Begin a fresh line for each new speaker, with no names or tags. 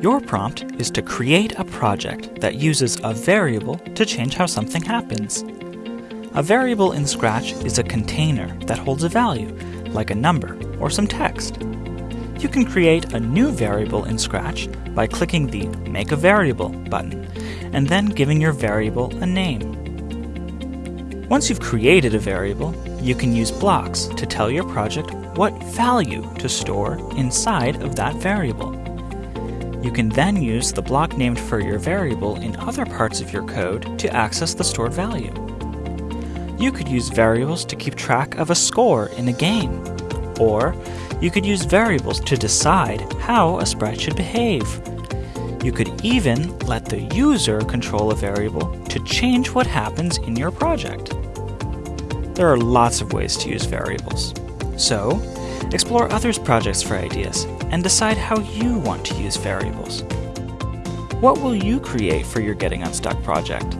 Your prompt is to create a project that uses a variable to change how something happens. A variable in Scratch is a container that holds a value, like a number or some text. You can create a new variable in Scratch by clicking the Make a Variable button, and then giving your variable a name. Once you've created a variable, you can use blocks to tell your project what value to store inside of that variable. You can then use the block named for your variable in other parts of your code to access the stored value. You could use variables to keep track of a score in a game, or you could use variables to decide how a sprite should behave. You could even let the user control a variable to change what happens in your project. There are lots of ways to use variables. So, explore others' projects for ideas and decide how you want to use variables. What will you create for your Getting Unstuck project?